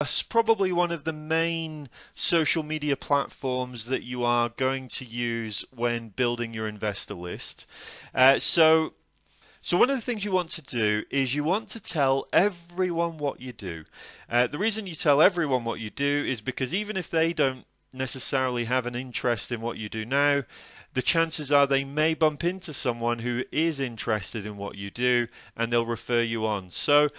That's probably one of the main social media platforms that you are going to use when building your investor list. Uh, so, so one of the things you want to do is you want to tell everyone what you do. Uh, the reason you tell everyone what you do is because even if they don't necessarily have an interest in what you do now, the chances are they may bump into someone who is interested in what you do and they'll refer you on. So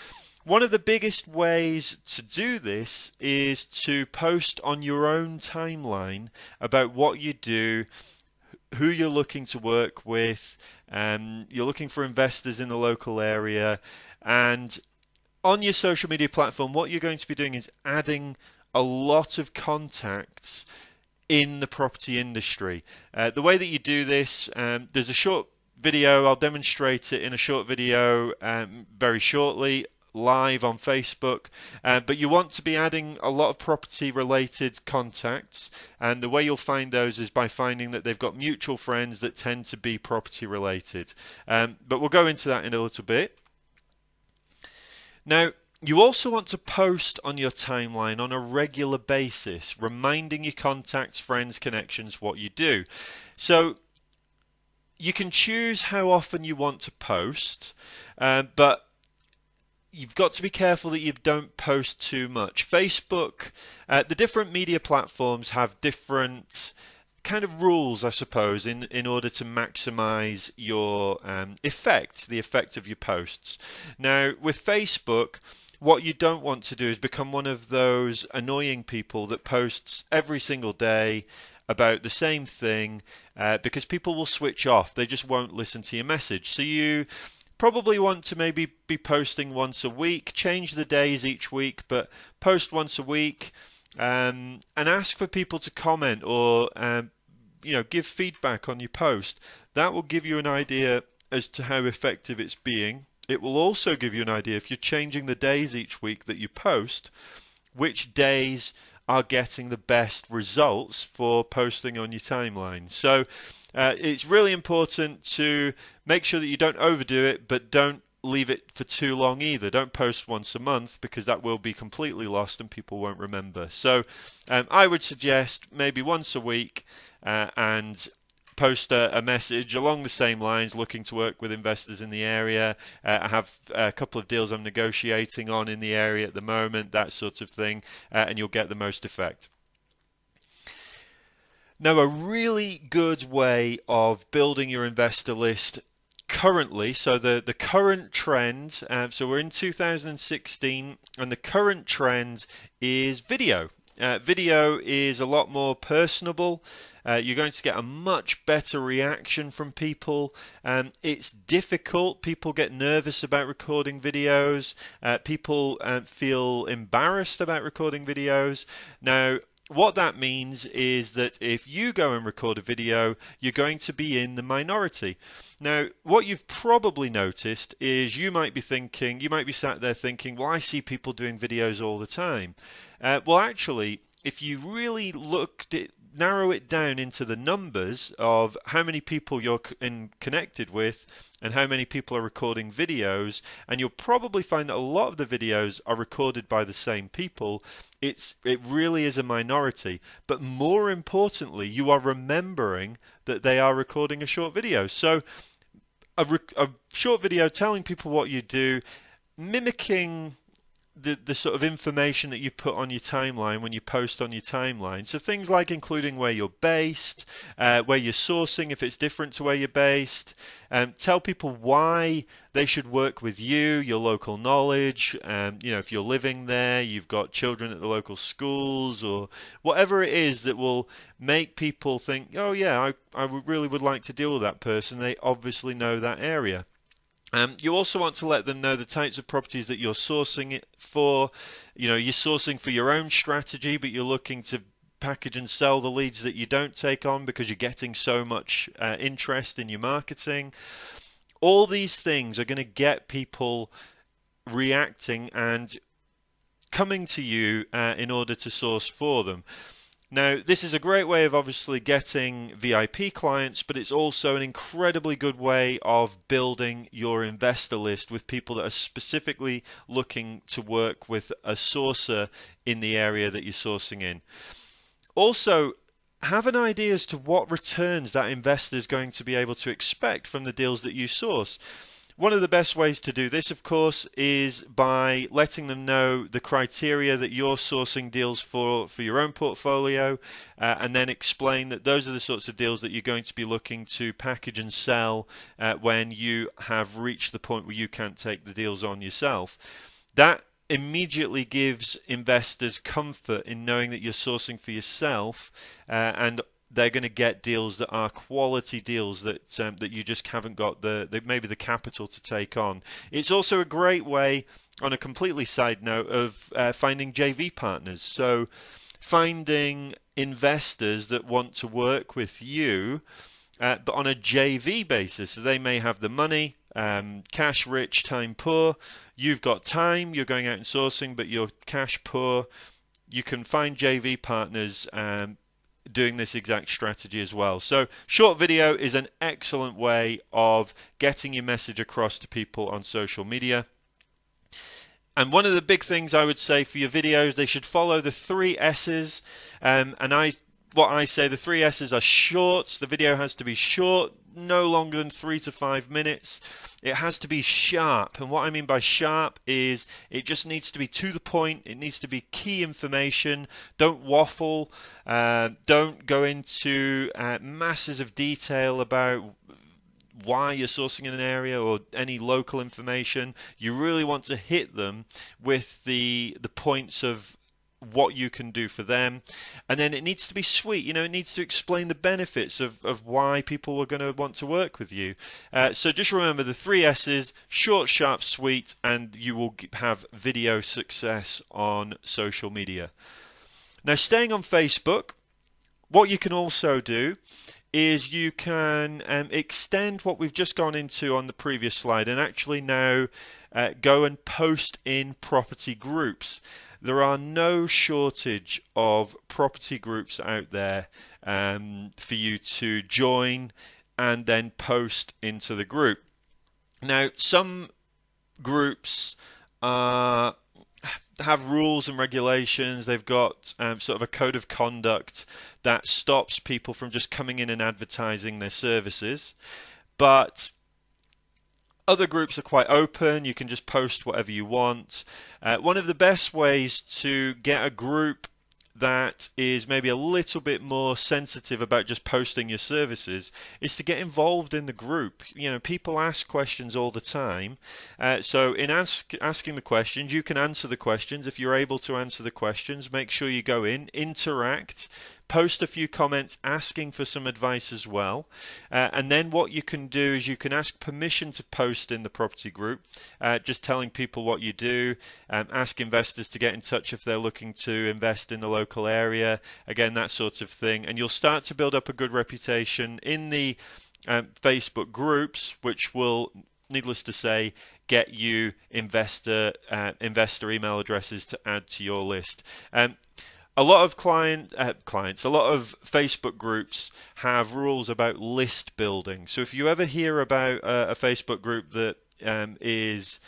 one of the biggest ways to do this is to post on your own timeline about what you do, who you're looking to work with, um, you're looking for investors in the local area, and on your social media platform, what you're going to be doing is adding a lot of contacts in the property industry. Uh, the way that you do this, um, there's a short video, I'll demonstrate it in a short video um, very shortly live on Facebook, uh, but you want to be adding a lot of property related contacts and the way you'll find those is by finding that they've got mutual friends that tend to be property related. Um, but we'll go into that in a little bit. Now, you also want to post on your timeline on a regular basis, reminding your contacts, friends, connections what you do. So you can choose how often you want to post, uh, but you've got to be careful that you don't post too much. Facebook, uh, the different media platforms have different kind of rules, I suppose, in, in order to maximize your um, effect, the effect of your posts. Now, with Facebook, what you don't want to do is become one of those annoying people that posts every single day about the same thing uh, because people will switch off. They just won't listen to your message. So you probably want to maybe be posting once a week, change the days each week, but post once a week um, and ask for people to comment or um, you know give feedback on your post. That will give you an idea as to how effective it's being. It will also give you an idea if you're changing the days each week that you post, which days are getting the best results for posting on your timeline. So uh, it's really important to make sure that you don't overdo it, but don't leave it for too long either. Don't post once a month because that will be completely lost and people won't remember. So um, I would suggest maybe once a week uh, and post a, a, message along the same lines, looking to work with investors in the area. Uh, I have a couple of deals I'm negotiating on in the area at the moment, that sort of thing, uh, and you'll get the most effect. Now, a really good way of building your investor list currently, so the, the current trend, uh, so we're in 2016, and the current trend is video. Uh, video is a lot more personable. Uh, you're going to get a much better reaction from people. Um, it's difficult. People get nervous about recording videos. Uh, people uh, feel embarrassed about recording videos. Now, what that means is that if you go and record a video, you're going to be in the minority. Now, what you've probably noticed is you might be thinking, you might be sat there thinking, well, I see people doing videos all the time. Uh, well, actually, if you really looked at narrow it down into the numbers of how many people you're in connected with and how many people are recording videos and you'll probably find that a lot of the videos are recorded by the same people. It's it really is a minority. But more importantly you are remembering that they are recording a short video. So a, a short video telling people what you do mimicking the, the sort of information that you put on your timeline when you post on your timeline. So things like including where you're based, uh, where you're sourcing if it's different to where you're based, um, tell people why they should work with you, your local knowledge, um, you know, if you're living there, you've got children at the local schools or whatever it is that will make people think, oh yeah, I, I really would like to deal with that person. They obviously know that area. Um, you also want to let them know the types of properties that you're sourcing it for. You know, you're sourcing for your own strategy, but you're looking to package and sell the leads that you don't take on because you're getting so much uh, interest in your marketing. All these things are going to get people reacting and coming to you uh, in order to source for them. Now, this is a great way of obviously getting VIP clients, but it's also an incredibly good way of building your investor list with people that are specifically looking to work with a sourcer in the area that you're sourcing in. Also, have an idea as to what returns that investor is going to be able to expect from the deals that you source. One of the best ways to do this, of course, is by letting them know the criteria that you're sourcing deals for for your own portfolio, uh, and then explain that those are the sorts of deals that you're going to be looking to package and sell uh, when you have reached the point where you can't take the deals on yourself. That immediately gives investors comfort in knowing that you're sourcing for yourself uh, and they're going to get deals that are quality deals that um, that you just haven't got the, the, maybe the capital to take on. It's also a great way, on a completely side note, of uh, finding JV partners. So finding investors that want to work with you, uh, but on a JV basis. So they may have the money, um, cash rich, time poor. You've got time. You're going out and sourcing, but you're cash poor. You can find JV partners. Um, doing this exact strategy as well. So short video is an excellent way of getting your message across to people on social media. And one of the big things I would say for your videos, they should follow the three S's. Um, and I, what I say, the three S's are short. The video has to be short, no longer than three to five minutes. It has to be sharp. And what I mean by sharp is it just needs to be to the point. It needs to be key information. Don't waffle. Uh, don't go into uh, masses of detail about why you're sourcing in an area or any local information. You really want to hit them with the the points of what you can do for them. And then it needs to be sweet. You know, it needs to explain the benefits of, of why people are going to want to work with you. Uh, so just remember the three S's short, sharp, sweet, and you will have video success on social media. Now, staying on Facebook, what you can also do is you can um, extend what we've just gone into on the previous slide and actually now uh, go and post in property groups there are no shortage of property groups out there um, for you to join and then post into the group. Now, some groups are have rules and regulations. They've got um, sort of a code of conduct that stops people from just coming in and advertising their services. But other groups are quite open. You can just post whatever you want. Uh, one of the best ways to get a group that is maybe a little bit more sensitive about just posting your services is to get involved in the group. You know, people ask questions all the time. Uh, so in ask, asking the questions, you can answer the questions. If you're able to answer the questions, make sure you go in, interact, post a few comments asking for some advice as well. Uh, and then what you can do is you can ask permission to post in the property group, uh, just telling people what you do, um, ask investors to get in touch if they're looking to invest in the local area, again, that sort of thing. And you'll start to build up a good reputation in the um, Facebook groups, which will needless to say, get you investor uh, investor email addresses to add to your list. Um, a lot of client uh, clients, a lot of Facebook groups have rules about list building. So if you ever hear about uh, a Facebook group that um, is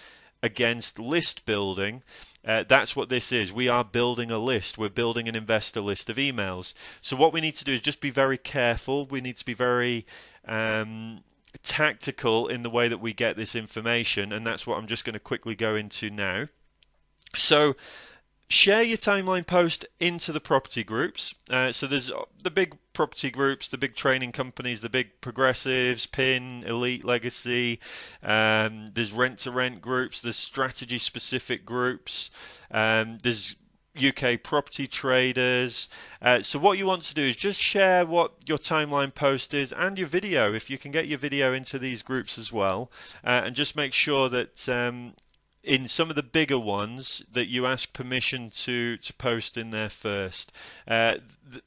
against list building, uh, that's what this is. We are building a list. We're building an investor list of emails. So what we need to do is just be very careful. We need to be very um, tactical in the way that we get this information, and that's what I'm just going to quickly go into now. So share your timeline post into the property groups. Uh, so there's uh, the big property groups, the big training companies, the big progressives, PIN, Elite, Legacy. Um, there's rent to rent groups. There's strategy specific groups. Um, there's UK property traders. Uh, so what you want to do is just share what your timeline post is and your video if you can get your video into these groups as well uh, and just make sure that um, in some of the bigger ones that you ask permission to to post in there first. Uh,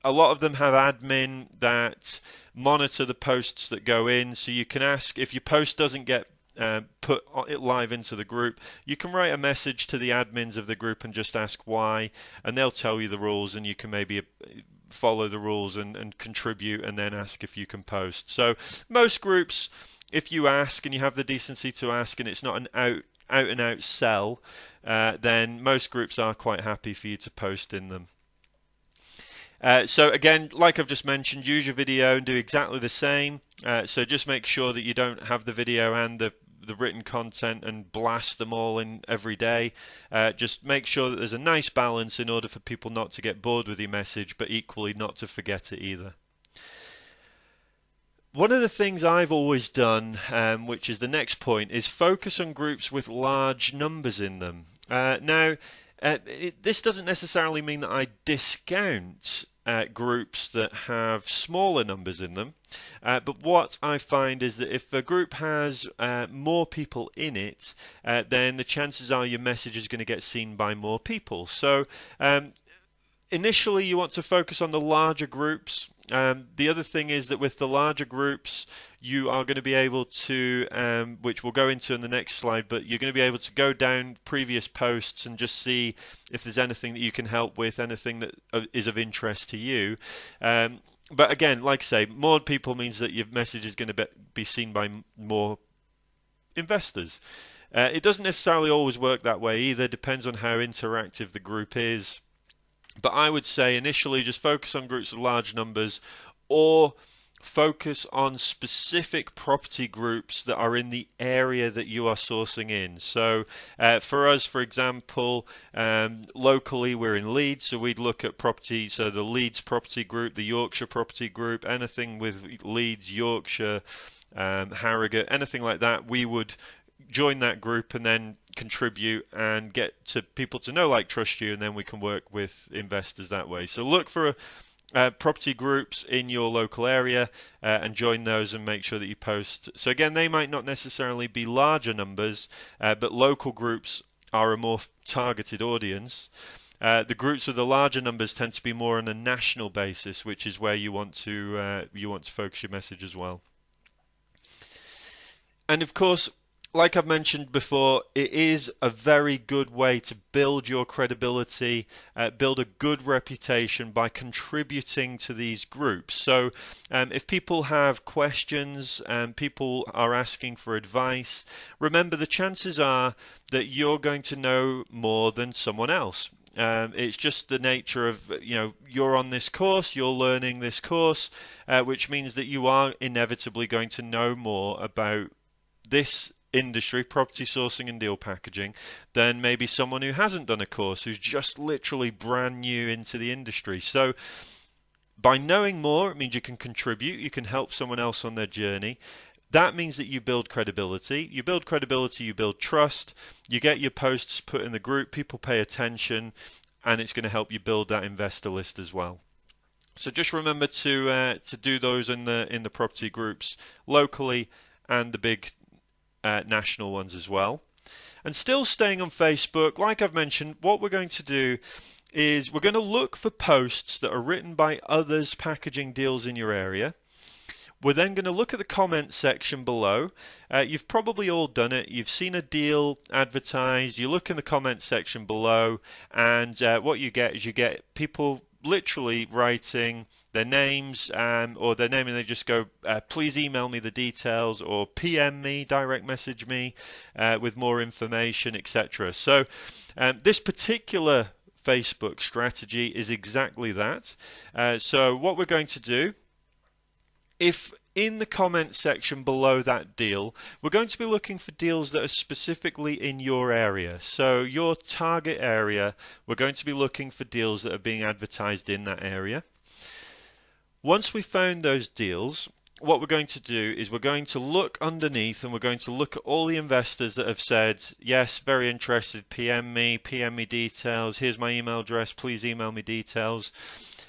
a lot of them have admin that monitor the posts that go in, so you can ask if your post doesn't get uh, put it live into the group. You can write a message to the admins of the group and just ask why, and they'll tell you the rules, and you can maybe uh, follow the rules and, and contribute and then ask if you can post. So most groups, if you ask and you have the decency to ask and it's not an out out and out sell, uh, then most groups are quite happy for you to post in them. Uh, so again, like I've just mentioned, use your video and do exactly the same. Uh, so just make sure that you don't have the video and the the written content and blast them all in every day. Uh, just make sure that there's a nice balance in order for people not to get bored with your message, but equally not to forget it either. One of the things I've always done, um, which is the next point, is focus on groups with large numbers in them. Uh, now, uh, it, this doesn't necessarily mean that I discount uh, groups that have smaller numbers in them. Uh, but what I find is that if a group has uh, more people in it, uh, then the chances are your message is going to get seen by more people. So um, initially you want to focus on the larger groups um, the other thing is that with the larger groups, you are going to be able to, um, which we'll go into in the next slide, but you're going to be able to go down previous posts and just see if there's anything that you can help with, anything that uh, of interest to you. Um, but again, like I say, more people means that your message is going to be seen by more investors. Uh, it doesn't necessarily always work that way either, depends on how interactive the group is. But I would say initially just focus on groups of large numbers or focus on specific property groups that are in the area that you are sourcing in. So uh, for us, for example, um, locally we're in Leeds, so we'd look at property, so the Leeds property group, the Yorkshire property group, anything with Leeds, Yorkshire, um, Harrogate, anything like that, we would join that group and then contribute and get to people to know, like, trust you, and then we can work with investors that way. So look for uh, property groups in your local area uh, and join those and make sure that you post. So again, they might not necessarily be larger numbers, uh, but local groups are a more targeted audience. Uh, the groups with the larger numbers tend to be more on a national basis, which is where you want to uh, you want to focus your message as well. And of course, like I've mentioned before, it is a very good way to build your credibility, uh, build a good reputation by contributing to these groups. So, um, if people have questions and people are asking for advice, remember the chances are that you're going to know more than someone else. Um, it's just the nature of you know you're on this course, you're learning this course, uh, which means that you are inevitably going to know more about this industry, property sourcing and deal packaging, than maybe someone who hasn't done a course, who's just literally brand new into the industry. So by knowing more, it means you can contribute, you can help someone else on their journey. That means that you build credibility. You build credibility, you build trust, you get your posts put in the group, people pay attention, and it's going to help you build that investor list as well. So just remember to uh, to do those in the in the property groups locally and the big uh, national ones as well. And still staying on Facebook, like I've mentioned, what we're going to do is we're going to look for posts that are written by others packaging deals in your area. We're then going to look at the comment section below. Uh, you've probably all done it. You've seen a deal advertised. You look in the comment section below, and uh, what you get is you get people literally writing their names um, or their name and they just go, uh, please email me the details or PM me, direct message me uh, with more information, etc. So um, this particular Facebook strategy is exactly that. Uh, so what we're going to do, if in the comment section below that deal, we're going to be looking for deals that are specifically in your area. So your target area, we're going to be looking for deals that are being advertised in that area. Once we've found those deals, what we're going to do is we're going to look underneath and we're going to look at all the investors that have said, yes, very interested, PM me, PM me details, here's my email address, please email me details.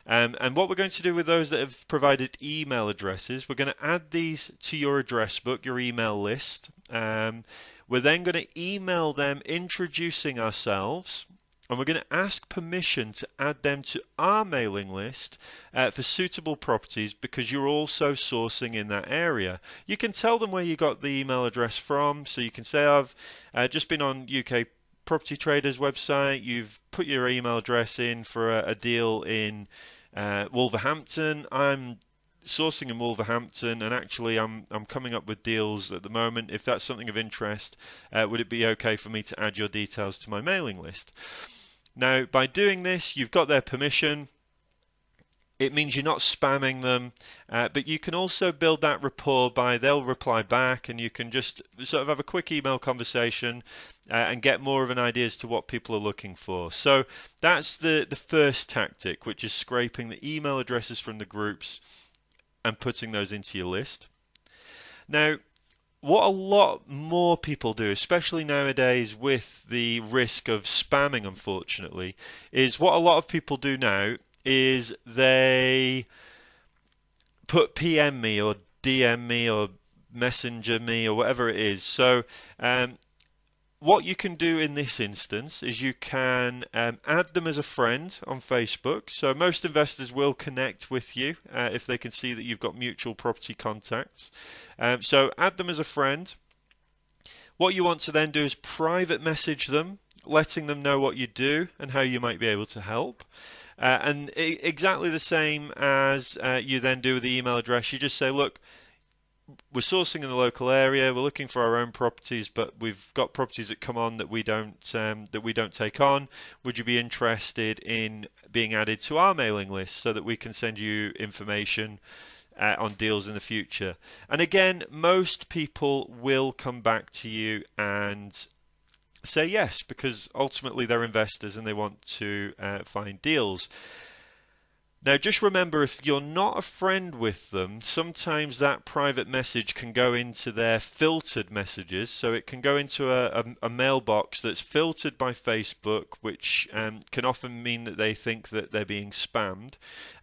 Um, and what we're going to do with those that have provided email addresses, we're going to add these to your address book, your email list. Um, we're then going to email them introducing ourselves and we're going to ask permission to add them to our mailing list uh, for suitable properties because you're also sourcing in that area. You can tell them where you got the email address from, so you can say I've uh, just been on UK Property Traders website, you've put your email address in for a, a deal in uh, Wolverhampton. I'm sourcing in Wolverhampton, and actually, I'm I'm coming up with deals at the moment. If that's something of interest, uh, would it be okay for me to add your details to my mailing list? Now, by doing this, you've got their permission. It means you're not spamming them, uh, but you can also build that rapport by they'll reply back, and you can just sort of have a quick email conversation uh, and get more of an idea as to what people are looking for. So that's the the first tactic, which is scraping the email addresses from the groups and putting those into your list. Now, what a lot more people do, especially nowadays with the risk of spamming, unfortunately, is what a lot of people do now is they put PM me or DM me or messenger me or whatever it is. So um, what you can do in this instance is you can um, add them as a friend on Facebook. So most investors will connect with you uh, if they can see that you've got mutual property contacts. Um, so add them as a friend. What you want to then do is private message them, letting them know what you do and how you might be able to help. Uh, and exactly the same as uh, you then do with the email address, you just say, look, we're sourcing in the local area. We're looking for our own properties, but we've got properties that come on that we don't um, that we don't take on. Would you be interested in being added to our mailing list so that we can send you information uh, on deals in the future? And again, most people will come back to you and say yes because ultimately they're investors and they want to uh, find deals. Now, just remember if you're not a friend with them, sometimes that private message can go into their filtered messages. So it can go into a, a, a mailbox that's filtered by Facebook, which um, can often mean that they think that they're being spammed.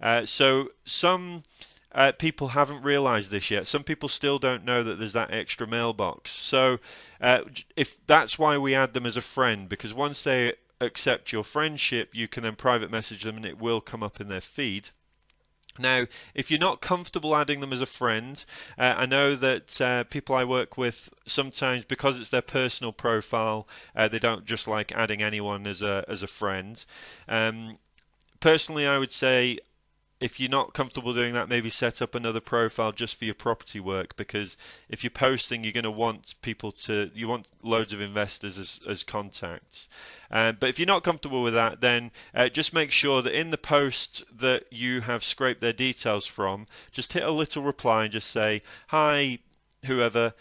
Uh, so some. Uh, people haven't realized this yet. Some people still don't know that there's that extra mailbox. So, uh, if that's why we add them as a friend, because once they accept your friendship, you can then private message them and it will come up in their feed. Now, if you're not comfortable adding them as a friend, uh, I know that uh, people I work with sometimes, because it's their personal profile, uh, they don't just like adding anyone as a as a friend. Um, personally, I would say if you're not comfortable doing that, maybe set up another profile just for your property work because if you're posting, you're going to want people to, you want loads of investors as, as contacts. Um, but if you're not comfortable with that, then uh, just make sure that in the post that you have scraped their details from, just hit a little reply and just say, Hi, whoever,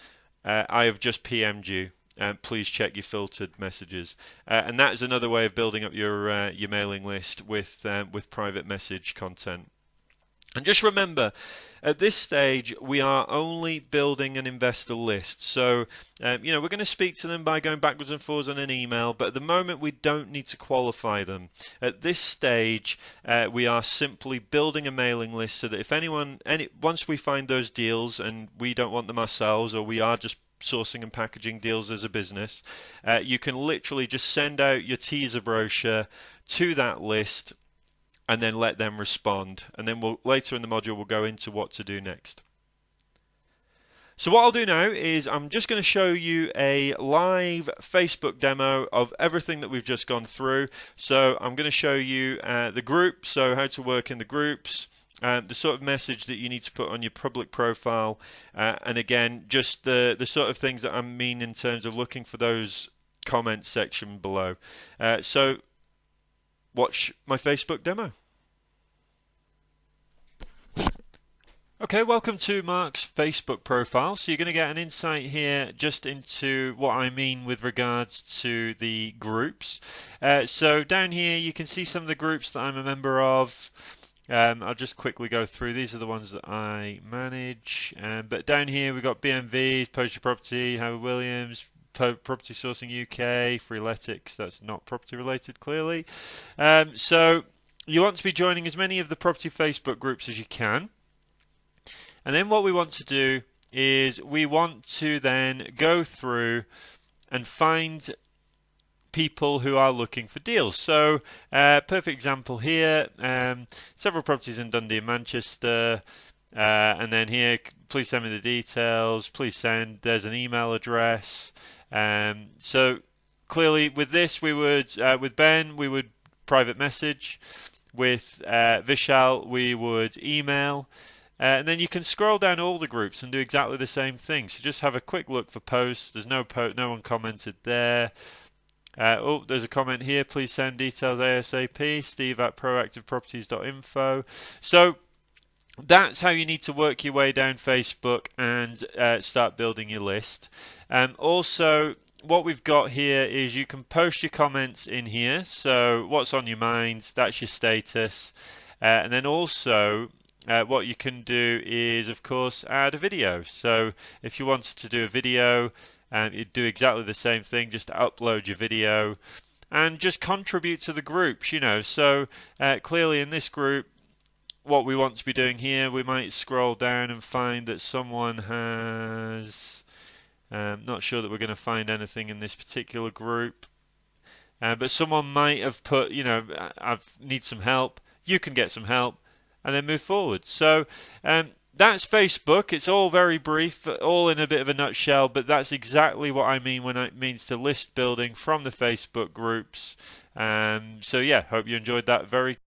uh, I have just PM'd you. Um, please check your filtered messages. Uh, and that is another way of building up your uh, your mailing list with um, with private message content. And just remember, at this stage, we are only building an investor list. So, um, you know, we're going to speak to them by going backwards and forwards on an email, but at the moment, we don't need to qualify them. At this stage, uh, we are simply building a mailing list so that if anyone, any, once we find those deals and we don't want them ourselves, or we are just sourcing and packaging deals as a business, uh, you can literally just send out your teaser brochure to that list and then let them respond. And then we'll later in the module we'll go into what to do next. So what I'll do now is I'm just going to show you a live Facebook demo of everything that we've just gone through. So I'm going to show you uh, the group, so how to work in the groups, uh, the sort of message that you need to put on your public profile, uh, and again, just the, the sort of things that I mean in terms of looking for those comments section below. Uh, so watch my Facebook demo. Okay, welcome to Mark's Facebook profile. So you're going to get an insight here just into what I mean with regards to the groups. Uh, so down here you can see some of the groups that I'm a member of. Um, I'll just quickly go through. These are the ones that I manage. Um, but down here we've got BMV, Post Your Property, Howard Williams, Property Sourcing UK, Freeletics. That's not property related, clearly. Um, so you want to be joining as many of the property Facebook groups as you can. And then what we want to do is we want to then go through and find people who are looking for deals. So, uh, perfect example here, um, several properties in Dundee and Manchester. Uh, and then here, please send me the details. Please send. There's an email address. Um, so clearly, with this, we would, uh, with Ben, we would private message with uh, Vishal, we would email. Uh, and then you can scroll down all the groups and do exactly the same thing. So just have a quick look for posts. There's no po no one commented there. Uh, oh, there's a comment here. Please send details ASAP. Steve at proactiveproperties.info. So that's how you need to work your way down Facebook and uh, start building your list. Um, also, what we've got here is you can post your comments in here. So what's on your mind, that's your status. Uh, and then also uh, what you can do is of course add a video. So if you wanted to do a video, um, you do exactly the same thing, just upload your video and just contribute to the groups, you know. So uh, clearly in this group, what we want to be doing here, we might scroll down and find that someone has um, not sure that we're going to find anything in this particular group. Uh, but someone might have put, you know, I need some help. You can get some help and then move forward. So um, that's Facebook. It's all very brief, all in a bit of a nutshell, but that's exactly what I mean when it means to list building from the Facebook groups. Um, so yeah, hope you enjoyed that very